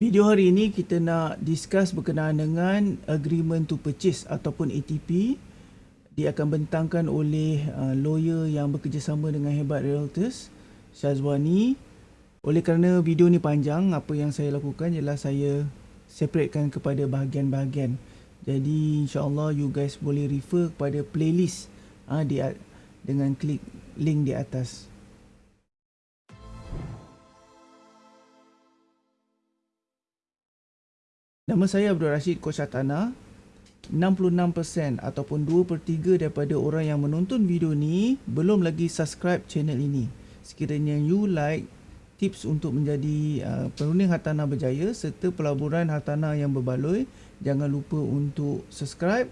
Video hari ini kita nak discuss berkenaan dengan agreement to purchase ataupun ATP. Dia akan bentangkan oleh uh, lawyer yang bekerjasama dengan Hebat Realtors, Syazwani. Oleh kerana video ni panjang, apa yang saya lakukan ialah saya separatekan kepada bahagian-bahagian. Jadi insyaAllah you guys boleh refer kepada playlist uh, di, dengan klik link di atas. Nama saya Abdul Rashid Koshatana. 66% ataupun 2 per 3 daripada orang yang menonton video ni belum lagi subscribe channel ini. Sekiranya you like tips untuk menjadi uh, perunding hartanah berjaya serta pelaburan hartanah yang berbaloi, jangan lupa untuk subscribe,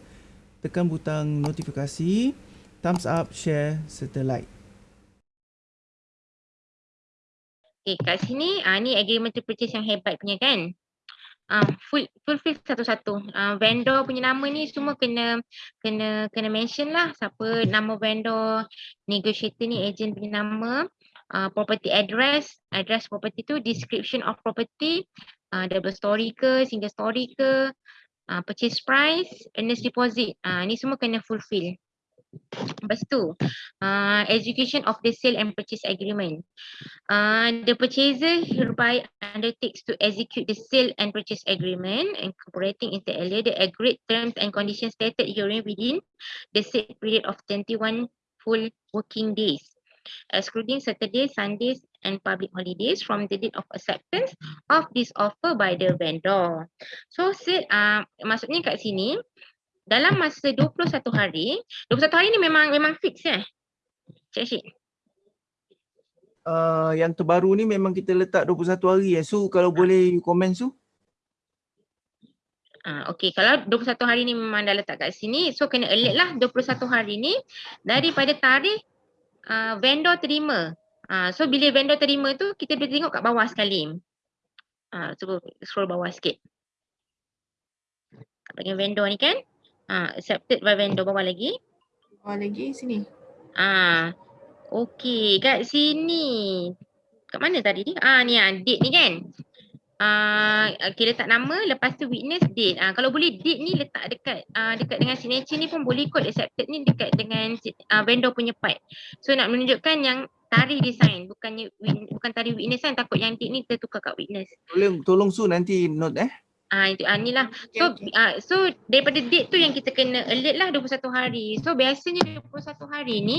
tekan butang notifikasi, thumbs up, share serta like. Okay, kat sini, uh, ni agreement to purchase yang hebat punya kan? Uh, full fulfill satu-satu. Uh, vendor punya nama ni semua kena kena kena mention lah siapa nama vendor, negotiator ni agent punya nama, uh, property address, address property tu, description of property, uh, double story ke, single story ke, uh, purchase price, earnest deposit. Uh, ni semua kena fulfill. Lepas tu, uh, execution of the sale and purchase agreement. Uh, the purchaser hereby undertakes to execute the sale and purchase agreement incorporating inter alia the agreed terms and conditions stated herein within the set period of 21 full working days excluding Saturdays, Sundays and public holidays from the date of acceptance of this offer by the vendor. So, uh, maksudnya kat sini, dalam masa 21 hari, 21 hari ni memang memang fix ya. Cik Syed. Uh, yang terbaru ni memang kita letak 21 hari ya. So kalau ha. boleh komen su. Uh, okay, kalau 21 hari ni memang dah letak kat sini, so kena alert lah 21 hari ni daripada tarikh uh, vendor terima. Uh, so bila vendor terima tu, kita boleh tengok kat bawah sekali. Uh, cuba scroll bawah sikit. Bagian vendor ni kan. Ah, accepted by vendor bawah lagi. Bawah lagi sini. Ah. Okey, kat sini. Kat mana tadi ni? Ah ni ah date ni kan. Ah uh, okay, letak nama lepas tu witness date. Ah kalau boleh date ni letak dekat ah uh, dekat dengan signature ni pun boleh kot accepted ni dekat dengan uh, vendor punya part. So nak menunjukkan yang tarikh design bukannya bukan tarikh witness kan takut yang date ni tertukar kat witness. Tolong tolong su nanti note eh. Ah itu ah inilah. So okay, ah so daripada date tu yang kita kena alert lah 21 hari. So biasanya 21 hari ni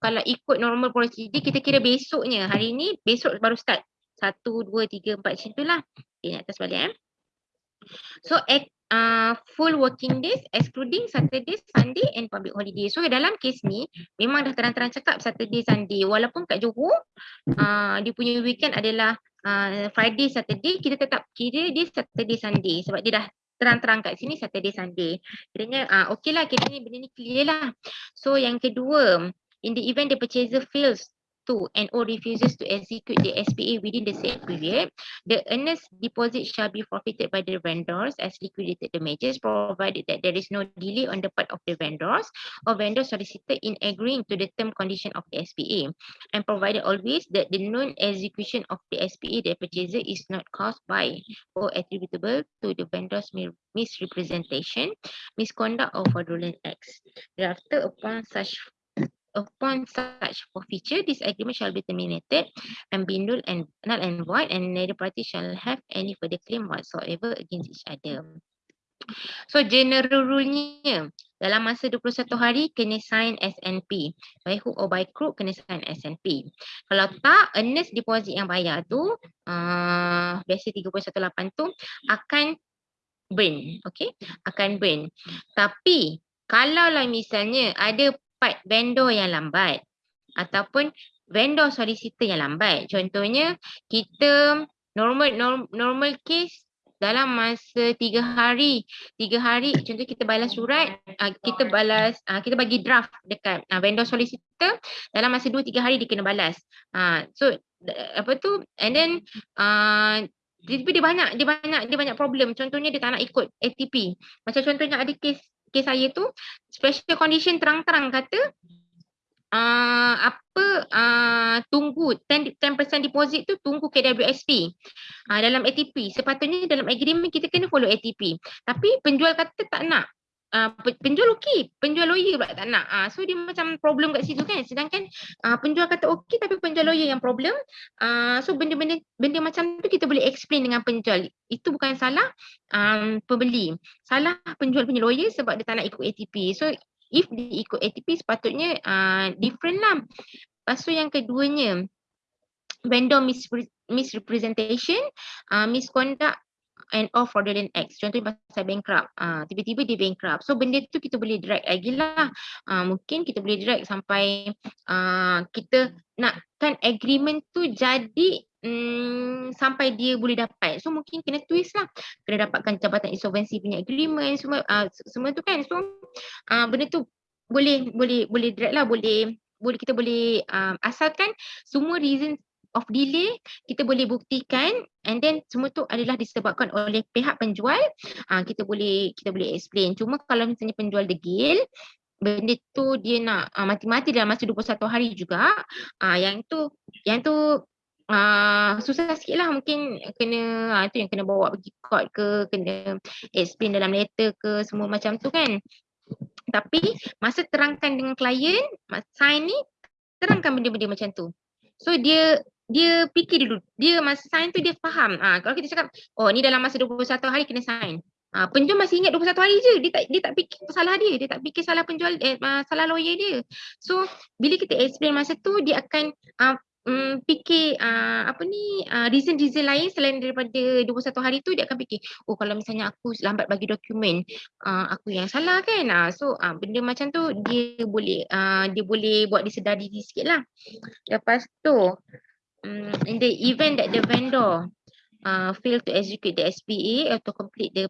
kalau ikut normal procedure kita kira besoknya. Hari ni besok baru start. 1 2 3 4 macam itulah. Okay, atas balik eh. So uh, full working days excluding Saturday, Sunday and public holiday. So dalam kes ni memang dah terang-terang cakap Saturday, Sunday. Walaupun kat Johor uh, dia punya weekend adalah uh, Friday, Saturday kita tetap kira dia Saturday, Sunday sebab dia dah terang-terang kat sini Saturday, Sunday. Kiranya uh, okey lah kita ni benda ni clear lah. So yang kedua in the event the purchaser fails and or refuses to execute the SPA within the said period, the earnest deposit shall be forfeited by the vendors as liquidated damages provided that there is no delay on the part of the vendors or vendors solicited in agreeing to the term condition of the SPA and provided always that the non-execution of the SPA the purchaser is not caused by or attributable to the vendor's misrepresentation, misconduct or fraudulent acts. Thereafter, upon such upon such forfeiture, this agreement shall be terminated and be null and null and void, and neither party shall have any further claim whatsoever against each other. So general rule-nya dalam masa 21 hari kena sign SNP. By hook or by crook kena sign SNP. Kalau tak earnest deposit yang bayar tu uh, biasa 3.18 tu akan burn. Okay? Akan burn. Tapi kalau lah misalnya ada part vendor yang lambat ataupun vendor solicitor yang lambat. Contohnya kita normal norm, normal case dalam masa tiga hari, tiga hari contoh kita balas surat, uh, kita balas, uh, kita bagi draft dekat uh, vendor solicitor dalam masa dua tiga hari dia kena balas. So apa tu and then uh, dia, banyak dia banyak dia banyak problem contohnya dia tak nak ikut ATP macam contohnya ada kes kes saya tu special condition terang-terang kata uh, apa uh, tunggu 10 10% deposit tu tunggu KWSP uh, dalam ATP sepatutnya dalam agreement kita kena follow ATP tapi penjual kata tak nak Uh, penjual okey, penjual lawyer pula tak nak. Uh, so dia macam problem kat situ kan. Sedangkan uh, penjual kata okey tapi penjual lawyer yang problem. Uh, so benda-benda benda macam tu kita boleh explain dengan penjual. Itu bukan salah um, pembeli. Salah penjual punya lawyer sebab dia tak nak ikut ATP. So if dia ikut ATP sepatutnya uh, different lah. Lepas tu yang keduanya vendor misre misrepresentation, uh, misconduct and or fraudulent acts. Contohnya pasal bankrupt. Uh, tiba-tiba dia bankrupt. So benda tu kita boleh drag lagi lah. Uh, mungkin kita boleh drag sampai uh, kita nakkan agreement tu jadi Hmm, sampai dia boleh dapat. So mungkin kena twist lah. Kena dapatkan jabatan insolvency punya agreement semua uh, semua tu kan. So uh, benda tu boleh boleh boleh drag lah boleh boleh kita boleh um, asalkan semua reason of delay kita boleh buktikan and then semua tu adalah disebabkan oleh pihak penjual. Uh, kita boleh kita boleh explain. Cuma kalau misalnya penjual degil benda tu dia nak uh, mati-mati dalam masa 21 hari juga. Uh, yang tu yang tu uh, susah sikit lah mungkin kena uh, tu yang kena bawa pergi court ke kena explain dalam letter ke semua macam tu kan. Tapi masa terangkan dengan klien, sign ni terangkan benda-benda macam tu. So dia dia fikir dulu. Dia masa sign tu dia faham. Ah ha, kalau kita cakap oh ni dalam masa 21 hari kena sign. Ah ha, penjual masih ingat 21 hari je. Dia tak dia tak fikir salah dia. Dia tak fikir salah penjual eh, salah lawyer dia. So bila kita explain masa tu dia akan uh, um, fikir uh, apa ni uh, reason-reason lain selain daripada 21 hari tu dia akan fikir oh kalau misalnya aku lambat bagi dokumen uh, aku yang salah kan uh, so uh, benda macam tu dia boleh uh, dia boleh buat disedari sikit lah lepas tu in the event that the vendor uh, fail to execute the SPA or to complete the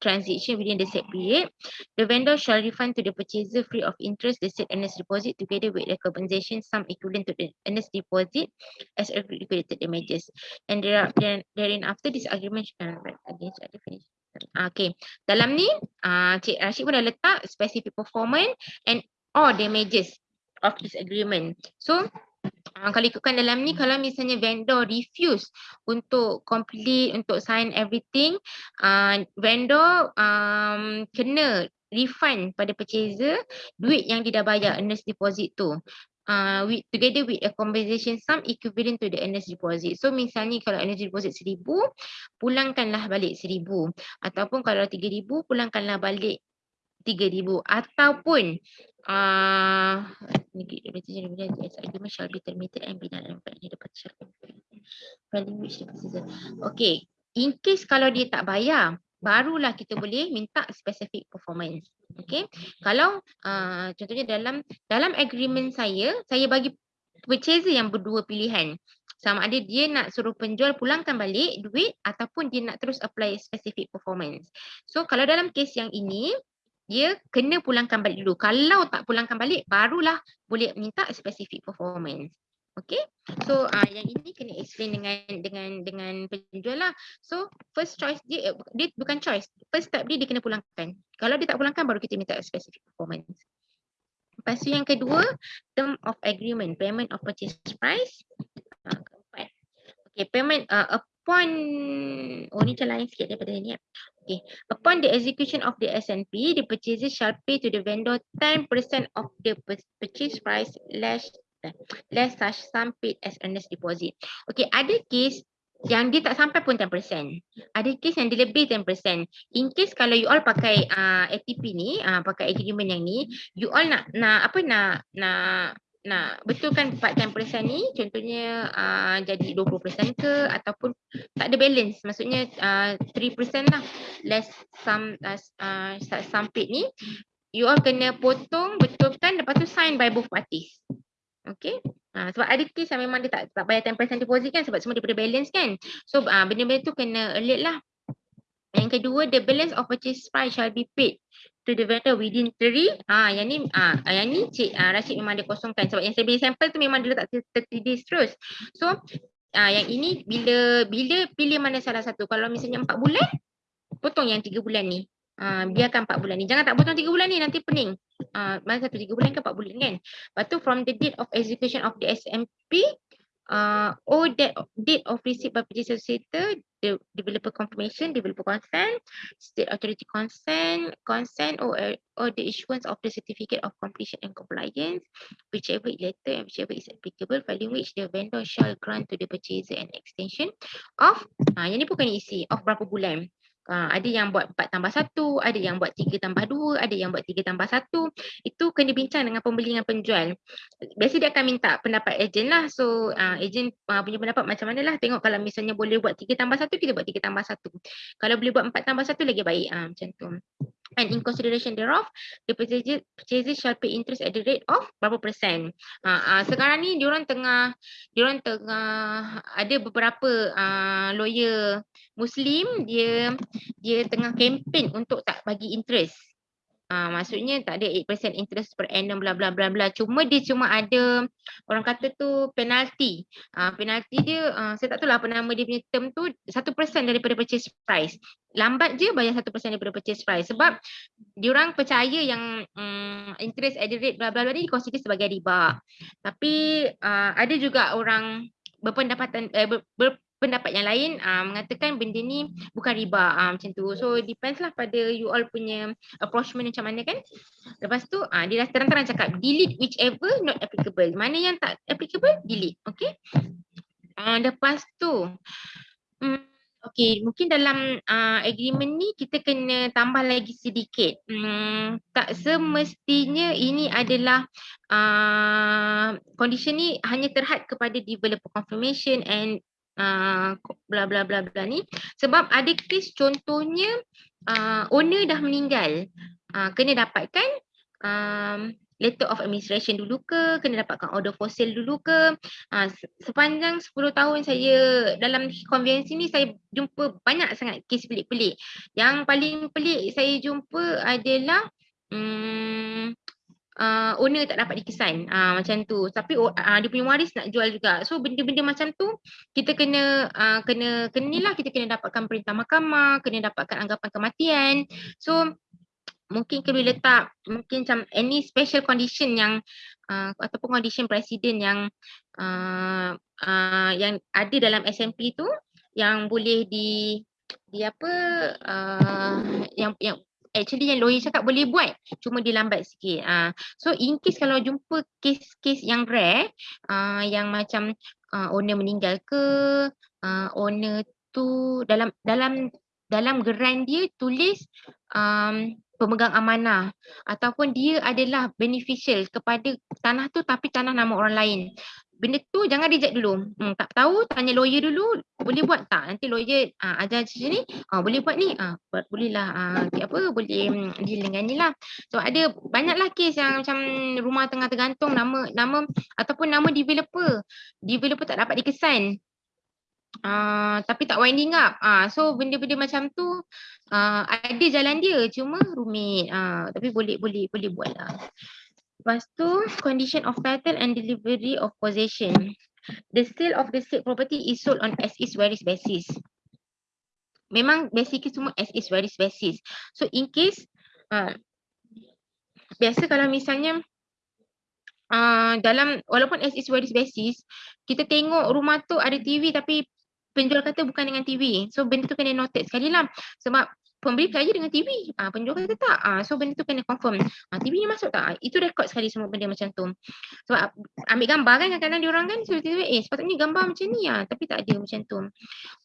transaction within the set period, the vendor shall refund to the purchaser free of interest the said earnest deposit together with the compensation sum equivalent to the earnest deposit as liquidated damages. And there are, then therein after this agreement uh, against the finish. Okay, dalam ni uh, Cik Rashid pun dah letak specific performance and all damages of this agreement. So Uh, kalau ikutkan dalam ni kalau misalnya vendor refuse untuk complete untuk sign everything uh, vendor um, kena refund pada purchaser duit yang dia dah bayar earnest deposit tu. Uh, with, together with a compensation sum equivalent to the earnest deposit. So misalnya kalau earnest deposit seribu pulangkanlah balik seribu. Ataupun kalau tiga ribu pulangkanlah balik tiga ribu ataupun uh, Okay, in case kalau dia tak bayar, barulah kita boleh minta specific performance. Okay, kalau uh, contohnya dalam dalam agreement saya, saya bagi purchaser yang berdua pilihan. Sama ada dia nak suruh penjual pulangkan balik duit ataupun dia nak terus apply specific performance. So kalau dalam case yang ini, dia kena pulangkan balik dulu. Kalau tak pulangkan balik, barulah boleh minta specific performance. Okay, so uh, yang ini kena explain dengan dengan dengan penjual lah. So first choice dia, dia bukan choice. First step dia dia kena pulangkan. Kalau dia tak pulangkan, baru kita minta specific performance. Lepas tu yang kedua, term of agreement, payment of purchase price. Uh, keempat. Okay, payment uh, upon, oh ni macam lain sikit daripada ni. Okay. Upon the execution of the SNP, the purchaser shall pay to the vendor 10% of the purchase price less less such sum paid as earnest deposit. Okay, ada case yang dia tak sampai pun 10%. Ada case yang dia lebih 10%. In case kalau you all pakai uh, ATP ni, uh, pakai agreement yang ni, you all nak nak apa nak nak nak betulkan 4% ni? Contohnya uh, jadi 20% ke? Ataupun tak ada balance? Maksudnya uh, 3% lah. Less some uh, uh, some paid ni you all kena potong betulkan lepas tu sign by both parties. Okay, uh, sebab ada case yang memang dia tak, tak bayar 10% deposit kan? Sebab semua daripada balance kan? So uh, benda-benda tu kena alert lah. Yang kedua, the balance of purchase price shall be paid to the vendor within three. Ah, yang ni, ah, yang ni Cik ah, Rashid memang dia kosongkan sebab yang saya beli sampel tu memang dia letak 30 days terus. So, ah, yang ini bila bila pilih mana salah satu. Kalau misalnya empat bulan, potong yang tiga bulan ni. Ah, biarkan empat bulan ni. Jangan tak potong tiga bulan ni nanti pening. uh, mana satu tiga bulan ke empat bulan kan. Lepas tu from the date of execution of the SMP uh, or that date of receipt by purchase associator, the developer confirmation, developer consent, state authority consent, consent or or the issuance of the certificate of completion and compliance, whichever later and whichever is applicable, following which the vendor shall grant to the purchaser an extension of, yang ni bukan isi, of berapa bulan. Uh, ada yang buat 4 tambah 1, ada yang buat 3 tambah 2, ada yang buat 3 tambah 1. Itu kena bincang dengan pembeli dengan penjual. Biasa dia akan minta pendapat ejen lah. So uh, ejen uh, punya pendapat macam mana lah. Tengok kalau misalnya boleh buat 3 tambah 1, kita buat 3 tambah 1. Kalau boleh buat 4 tambah 1 lagi baik. Uh, macam tu and in consideration thereof the purchaser, shall pay interest at the rate of berapa persen. Ha, uh, sekarang ni diorang tengah diorang tengah ada beberapa uh, lawyer muslim dia dia tengah kempen untuk tak bagi interest. Uh, maksudnya tak ada 8% interest per annum bla bla bla bla. Cuma dia cuma ada orang kata tu penalty. Uh, penalty dia uh, saya tak tahu lah apa nama dia punya term tu 1% daripada purchase price. Lambat je bayar 1% daripada purchase price sebab diorang percaya yang um, interest at the rate bla bla bla ni dikonsider sebagai riba. Tapi uh, ada juga orang berpendapatan eh, ber, ber, pendapat yang lain uh, mengatakan benda ni bukan riba uh, macam tu. So depends lah pada you all punya approachment macam mana kan. Lepas tu uh, dia dah terang-terang cakap delete whichever not applicable. Mana yang tak applicable delete. Okay. Uh, lepas tu. Um, Okay, mungkin dalam uh, agreement ni kita kena tambah lagi sedikit. Hmm, tak semestinya ini adalah uh, condition ni hanya terhad kepada developer confirmation and uh, bla bla bla bla ni. Sebab ada kes contohnya uh, owner dah meninggal. Uh, kena dapatkan um, letter of administration dulu ke kena dapatkan order for sale dulu ke. Uh, sepanjang 10 tahun saya dalam konvensi ni saya jumpa banyak sangat kes pelik-pelik. Yang paling pelik saya jumpa adalah um, uh, owner tak dapat dikesan uh, macam tu. Tapi uh, dia punya waris nak jual juga. So benda-benda macam tu kita kena uh, kena kena lah. Kita kena dapatkan perintah mahkamah kena dapatkan anggapan kematian. So mungkin kena letak mungkin macam any special condition yang uh, ataupun condition presiden yang uh, uh, yang ada dalam SMP tu yang boleh di di apa uh, yang yang actually yang lawyer cakap boleh buat cuma dia lambat sikit. Uh, so in case kalau jumpa case-case yang rare uh, yang macam uh, owner meninggal ke uh, owner tu dalam dalam dalam geran dia tulis um, pemegang amanah ataupun dia adalah beneficial kepada tanah tu tapi tanah nama orang lain benda tu jangan reject dulu. Hmm, tak tahu tanya lawyer dulu boleh buat tak? Nanti lawyer uh, ajar macam ni, uh, boleh buat ni. Uh, boleh lah uh, apa boleh um, deal dengan ni lah. So ada banyaklah kes yang macam rumah tengah tergantung nama nama ataupun nama developer. Developer tak dapat dikesan. Uh, tapi tak winding up. Uh, so benda-benda macam tu uh, ada jalan dia cuma rumit. Uh, tapi boleh boleh boleh buat lah. Lepas tu condition of title and delivery of possession. The sale of the state property is sold on as is where is basis. Memang basically semua as is where is basis. So in case uh, biasa kalau misalnya uh, dalam walaupun as is where is basis kita tengok rumah tu ada TV tapi penjual kata bukan dengan TV. So benda tu kena noted sekali lah. Sebab pembeli percaya dengan TV. Ah, penjual kata tak. Ah, so benda tu kena confirm. Ah, TV ni masuk tak? Ah, itu rekod sekali semua benda macam tu. Sebab ambil gambar kan kadang-kadang diorang kan so, tiba-tiba eh sepatutnya gambar macam ni ah. Tapi tak ada macam tu.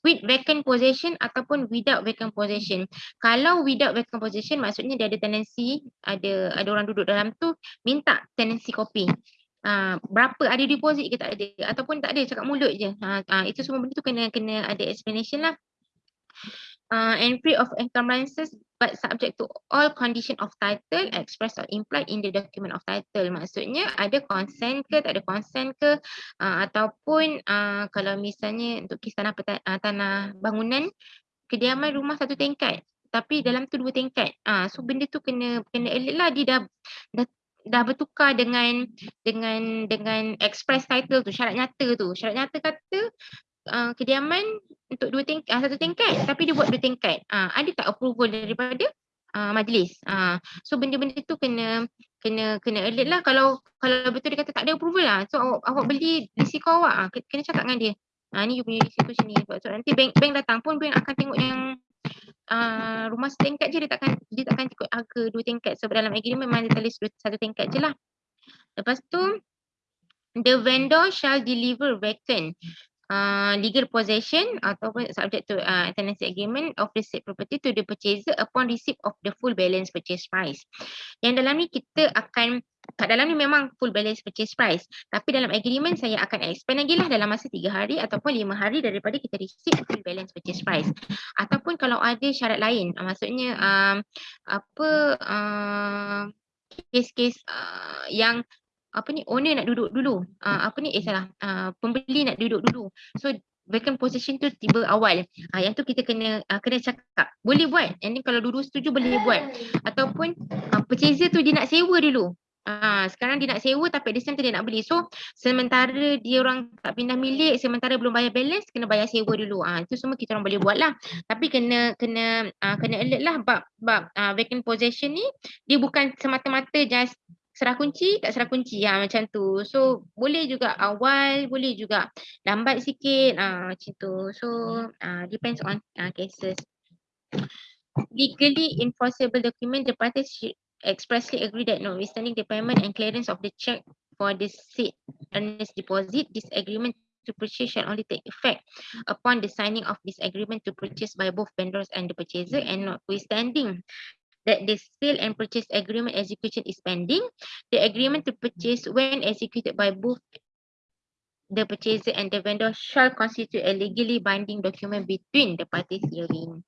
With vacant possession ataupun without vacant possession. Kalau without vacant possession maksudnya dia ada tenancy, ada ada orang duduk dalam tu minta tenancy copy. Uh, berapa ada deposit ke tak ada ataupun tak ada cakap mulut je. Uh, uh, itu semua benda tu kena kena ada explanation lah uh, and free of encumbrances but subject to all condition of title expressed or implied in the document of title. Maksudnya ada consent ke, tak ada consent ke uh, ataupun uh, kalau misalnya untuk kisah tanah, uh, tanah bangunan kediaman rumah satu tingkat tapi dalam tu dua tingkat. Uh, so benda tu kena kena elite lah dia dah, dah dah bertukar dengan dengan dengan express title tu syarat nyata tu syarat nyata kata uh, kediaman untuk dua tingkat, uh, satu tingkat tapi dia buat dua tingkat. Uh, ada tak approval daripada uh, majlis? Uh, so benda-benda tu kena kena kena alert lah kalau kalau betul dia kata tak ada approval lah. So awak, awak beli risiko awak ah kena cakap dengan dia. Ha, ni you punya risiko sini. Sebab so, nanti bank bank datang pun bank akan tengok yang uh, rumah setingkat je dia takkan dia takkan ikut harga dua tingkat. So dalam agreement memang dia tulis satu tingkat je lah. Lepas tu the vendor shall deliver vacant uh, legal possession ataupun subject to uh, tenancy agreement of the said property to the purchaser upon receipt of the full balance purchase price. Yang dalam ni kita akan kat dalam ni memang full balance purchase price tapi dalam agreement saya akan expand lagi lah dalam masa tiga hari ataupun lima hari daripada kita receipt full balance purchase price ataupun kalau ada syarat lain uh, maksudnya um, apa uh, kes-kes uh, yang apa ni? Owner nak duduk dulu. Uh, apa ni? Eh salah. Uh, pembeli nak duduk dulu. So vacant possession tu tiba awal. Uh, yang tu kita kena uh, kena cakap. Boleh buat. And kalau dulu setuju boleh buat. Ataupun uh, purchaser tu dia nak sewa dulu. Ah, sekarang dia nak sewa tapi di sana dia nak beli. So sementara dia orang tak pindah milik, sementara belum bayar balance, kena bayar sewa dulu. Ah, itu semua kita orang boleh buat lah. Tapi kena kena ah, kena alert lah. Bab bab ah, vacant possession ni dia bukan semata-mata just serah kunci tak serah kunci ha, macam tu. So boleh juga awal, boleh juga lambat sikit ha, macam tu. So uh, depends on uh, cases. Legally enforceable document the parties expressly agree that notwithstanding the payment and clearance of the check for the said earnest deposit, this agreement to purchase shall only take effect upon the signing of this agreement to purchase by both vendors and the purchaser and notwithstanding that the sale and purchase agreement execution is pending. The agreement to purchase when executed by both the purchaser and the vendor shall constitute a legally binding document between the parties herein.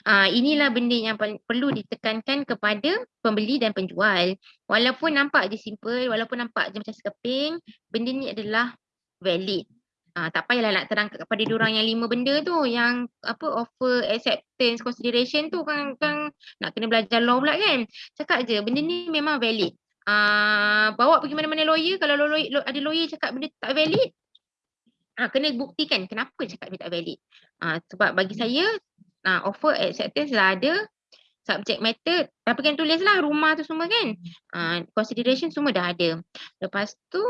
Uh, inilah benda yang perlu ditekankan kepada pembeli dan penjual. Walaupun nampak je simple, walaupun nampak je macam sekeping, benda ni adalah valid. Ah, tak payahlah nak terang kepada orang yang lima benda tu yang apa offer acceptance consideration tu kan kan nak kena belajar law pula kan. Cakap je benda ni memang valid. Ah, bawa pergi mana-mana lawyer kalau lawyer, ada lawyer cakap benda tak valid ah, kena buktikan kenapa cakap dia tak valid. Ah, sebab bagi saya ah, offer acceptance dah ada subject matter tapi kan tulislah rumah tu semua kan. Ah, consideration semua dah ada. Lepas tu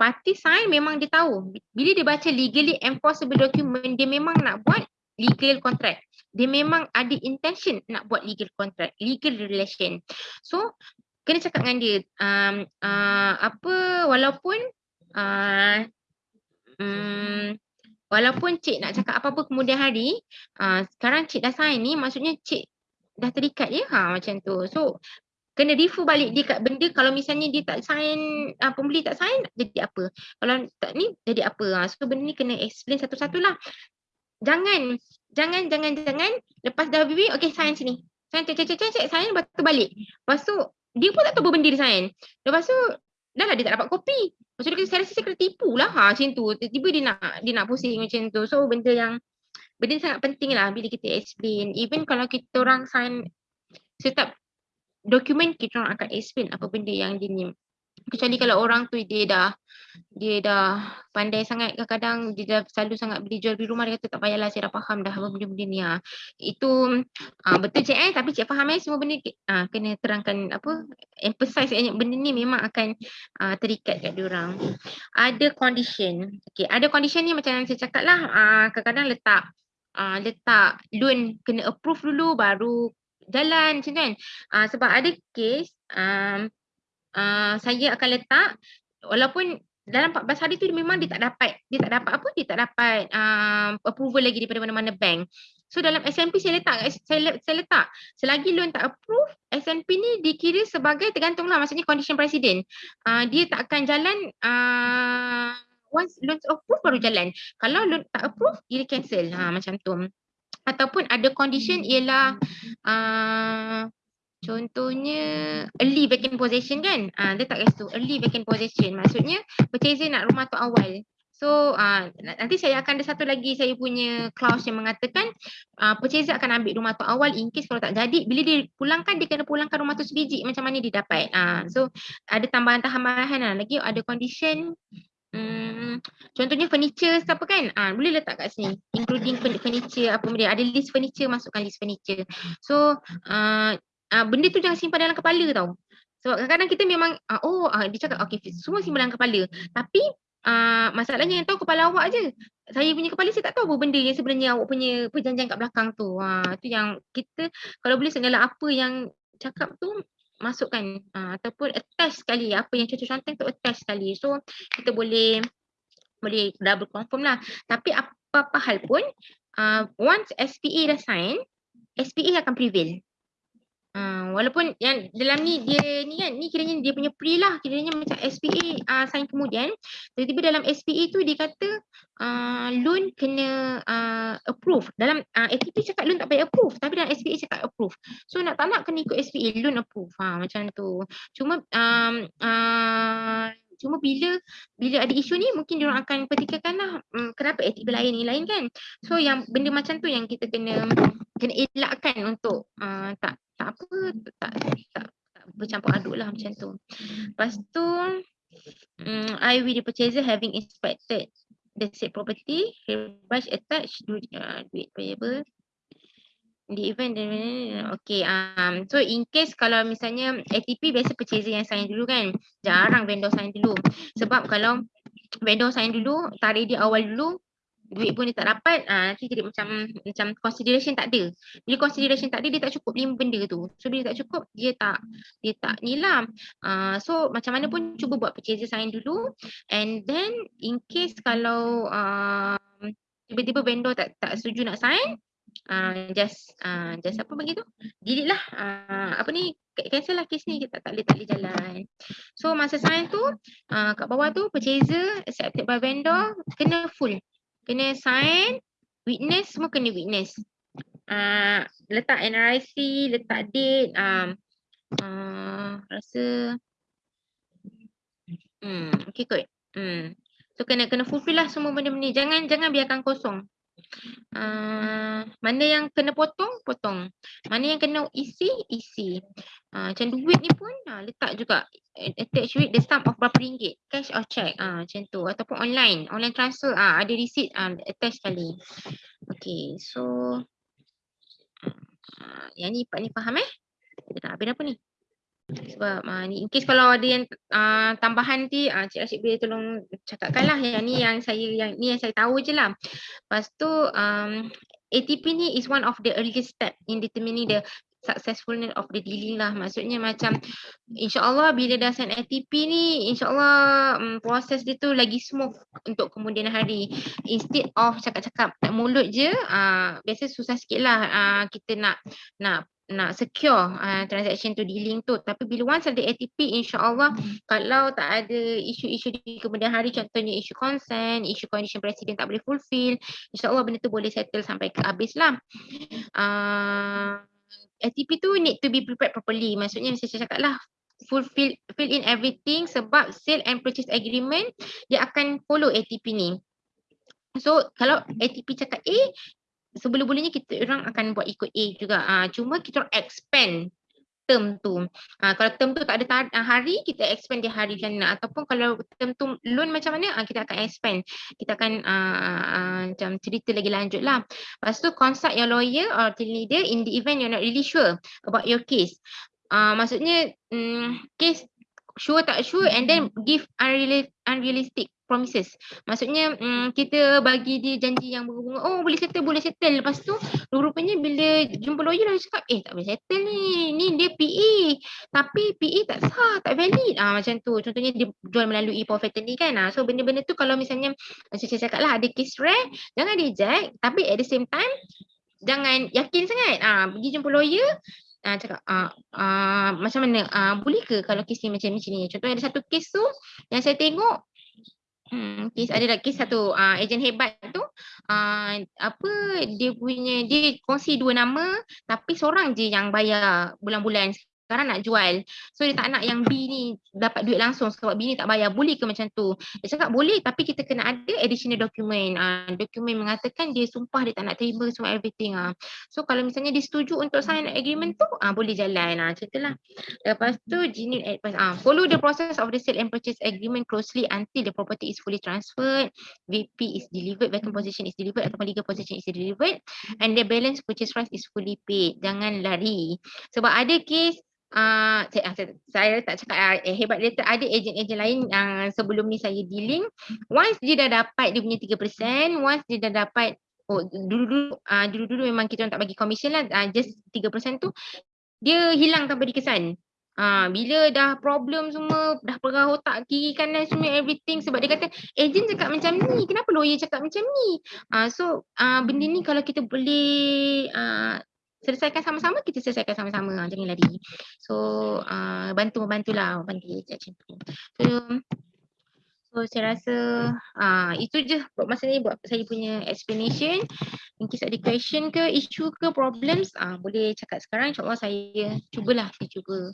parti sign memang dia tahu. Bila dia baca legally enforceable document dia memang nak buat legal contract. Dia memang ada intention nak buat legal contract legal relation. So kena cakap dengan dia um, uh, apa walaupun uh, um, walaupun cik nak cakap apa-apa kemudian hari uh, sekarang cik dah sign ni maksudnya cik dah terikat ya ha macam tu. So kena refer balik dia kat benda kalau misalnya dia tak sign uh, pembeli tak sign jadi apa? Kalau tak ni jadi apa? Uh, so benda ni kena explain satu-satulah jangan jangan jangan jangan lepas dah bibir okey sign sini. Sign cek cek cek cek sign lepas tu balik. Lepas tu dia pun tak tahu apa benda dia sign. Lepas tu dah lah dia tak dapat kopi lepas tu dia kata saya rasa saya kena tipu lah. Ha, macam tu. Tiba-tiba dia nak dia nak pusing macam tu. So benda yang benda sangat penting lah bila kita explain. Even kalau kita orang sign setiap dokumen kita orang akan explain apa benda yang dia ni kecuali kalau orang tu dia dah dia dah pandai sangat kadang-kadang dia dah selalu sangat beli jual beli rumah dia kata tak payahlah saya dah faham dah apa benda-benda ni. Ha. itu uh, betul cik eh tapi cik faham eh semua benda uh, kena terangkan apa emphasize eh, benda ni memang akan uh, terikat kat dia orang. Ada condition. Okey ada condition ni macam yang saya cakap lah uh, kadang-kadang letak uh, letak loan kena approve dulu baru jalan macam kan. Uh, sebab ada case um, uh, saya akan letak walaupun dalam 14 hari tu memang dia tak dapat dia tak dapat apa dia tak dapat um, approval lagi daripada mana-mana bank. So dalam SMP saya letak saya, saya letak selagi loan tak approve SMP ni dikira sebagai tergantunglah maksudnya condition presiden. Uh, dia tak akan jalan uh, once loan approve baru jalan. Kalau loan tak approve dia cancel. Ha macam tu ataupun ada condition ialah uh, contohnya early vacant possession kan? Uh, dia tak kasi tu early vacant possession. Maksudnya purchaser nak rumah tu awal. So uh, nanti saya akan ada satu lagi saya punya clause yang mengatakan uh, purchaser akan ambil rumah tu awal in case kalau tak jadi bila dia pulangkan dia kena pulangkan rumah tu sebiji macam mana dia dapat. Uh, so ada tambahan-tambahan lah. Lagi ada condition Hmm, contohnya furniture apa kan? Ah, boleh letak kat sini. Including furniture apa benda. Ada list furniture, masukkan list furniture. So, uh, uh, benda tu jangan simpan dalam kepala tau. Sebab kadang-kadang kita memang uh, oh uh, dia cakap okey semua simpan dalam kepala. Tapi uh, masalahnya yang tahu kepala awak je. Saya punya kepala saya tak tahu apa benda yang sebenarnya awak punya perjanjian kat belakang tu. Ha uh, tu yang kita kalau boleh segala apa yang cakap tu masukkan uh, ataupun attach sekali apa yang cocok cantik tu attach sekali. So kita boleh boleh double confirm lah. Tapi apa-apa hal pun uh, once SPA dah sign, SPA akan prevail. Uh, walaupun yang dalam ni dia ni kan ni kiranya dia punya pre lah kiranya macam SPA uh, sign kemudian. Tiba-tiba dalam SPA tu dia kata uh, loan kena uh, approve. Dalam uh, ATP cakap loan tak payah approve tapi dalam SPA cakap approve. So nak tak nak kena ikut SPA loan approve. Ha, macam tu. Cuma um, uh, cuma bila bila ada isu ni mungkin dia orang akan petikkan lah um, kenapa ATP lain ni lain kan. So yang benda macam tu yang kita kena kena elakkan untuk uh, tak tak apa tak tak, tak bercampur aduk lah macam tu. Lepas tu um, I with the purchaser having inspected the said property, brush attached uh, duit payable the event okay um so in case kalau misalnya ATP biasa purchaser yang sign dulu kan jarang vendor sign dulu sebab kalau vendor sign dulu tarik dia awal dulu duit pun dia tak dapat uh, nanti jadi macam macam consideration tak ada. Bila consideration tak ada dia tak cukup lima benda tu. So bila tak cukup dia tak dia tak ni lah uh, so macam mana pun cuba buat purchase sign dulu. And then in case kalau uh, tiba-tiba vendor tak tak setuju nak sign uh, just uh, just apa bagi tu? Delete lah. Uh, apa ni? Cancel lah case ni. Kita tak boleh tak boleh jalan. So masa sign tu uh, kat bawah tu purchaser accepted by vendor kena full kena sign, witness semua kena witness. Uh, letak NRIC, letak date, um, uh, rasa hmm, okay kot. Hmm. So kena kena fulfill lah semua benda-benda ni. Jangan jangan biarkan kosong. Uh, mana yang kena potong, potong. Mana yang kena isi, isi. Uh, macam duit ni pun uh, letak juga attach with the sum of berapa ringgit. Cash or check. Uh, macam tu. Ataupun online. Online transfer. Uh, ada receipt uh, attach sekali. Okay. So. Uh, yang ni Pak ni faham eh? Kita nak habis apa ni? Sebab uh, ni in case kalau ada yang uh, tambahan nanti uh, Cik Rashid boleh tolong cakapkan lah yang ni yang saya yang ni yang saya tahu je lah. Lepas tu um, ATP ni is one of the earliest step in determining the successfulness of the dealing lah. Maksudnya macam insyaAllah bila dah sign ATP ni insyaAllah um, proses dia tu lagi smooth untuk kemudian hari. Instead of cakap-cakap mulut je, uh, biasa susah sikit lah uh, kita nak nak nak secure uh, transaction tu dealing tu. Tapi bila once ada ATP insyaallah hmm. kalau tak ada isu-isu di kemudian hari contohnya isu consent isu condition presiden tak boleh fulfill insyaallah benda tu boleh settle sampai ke habis lah. Uh, ATP tu need to be prepared properly. Maksudnya saya cakap lah fulfill fill in everything sebab sale and purchase agreement dia akan follow ATP ni. So kalau ATP cakap A, sebelum-belumnya kita orang akan buat ikut A juga. Uh, cuma kita orang expand term tu. Uh, kalau term tu tak ada tar- hari, kita expand dia hari macam. Ataupun kalau term tu loan macam mana, uh, kita akan expand. Kita akan uh, uh, macam cerita lagi lanjut lah. Lepas tu consult your lawyer or team leader in the event you're not really sure about your case. Uh, maksudnya um, case sure tak sure and then give unrealistic promises. Maksudnya um, kita bagi dia janji yang berbunga, oh boleh settle, boleh settle. Lepas tu rupanya bila jumpa lawyer lah cakap, eh tak boleh settle ni, ni dia PE. Tapi PE tak sah, tak valid. Ah Macam tu, contohnya dia jual melalui power ni kan. Ah, so benda-benda tu kalau misalnya, macam saya cakap lah ada case rare, jangan reject. Tapi at the same time, jangan yakin sangat. Ah, pergi jumpa lawyer, uh, cakap uh, uh, macam mana uh, boleh ke kalau kes ni macam ni contohnya ada satu kes tu yang saya tengok Hmm, kes ada lagi satu uh, ejen hebat tu uh, apa dia punya dia kongsi dua nama tapi seorang je yang bayar bulan-bulan sekarang nak jual. So dia tak nak yang B ni dapat duit langsung sebab B ni tak bayar. Boleh ke macam tu? Dia cakap boleh tapi kita kena ada additional document. Uh, dokumen mengatakan dia sumpah dia tak nak terima semua everything. Uh. So kalau misalnya dia setuju untuk sign agreement tu, uh, boleh jalan. Uh, macam itulah. Lepas tu, genuine advice. Uh, follow the process of the sale and purchase agreement closely until the property is fully transferred, VP is delivered, vacant position is delivered ataupun legal position is delivered and the balance purchase price is fully paid. Jangan lari. Sebab ada case uh, saya, saya, saya tak cakap uh, hebat dia ada ejen-ejen lain yang uh, sebelum ni saya dealing. Once dia dah dapat dia punya 3% once dia dah dapat oh dulu-dulu uh, dulu-dulu memang kita orang tak bagi commission lah uh, just 3% tu dia hilang tanpa dikesan. Ha, bila dah problem semua, dah perah otak kiri kanan semua everything sebab dia kata ejen cakap macam ni, kenapa lawyer cakap macam ni? Ha, so uh, benda ni kalau kita boleh uh, selesaikan sama-sama, kita selesaikan sama-sama, ha, jangan lari. So uh, bantu-bantulah, bantu macam tu. So, so saya rasa uh, itu je buat masa ni buat saya punya explanation. In case ada question ke, issue ke, problems, uh, boleh cakap sekarang. InsyaAllah saya cubalah, saya cuba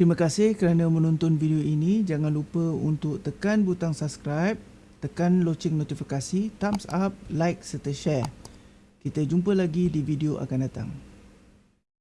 Terima kasih kerana menonton video ini. Jangan lupa untuk tekan butang subscribe, tekan loceng notifikasi, thumbs up, like serta share. Kita jumpa lagi di video akan datang.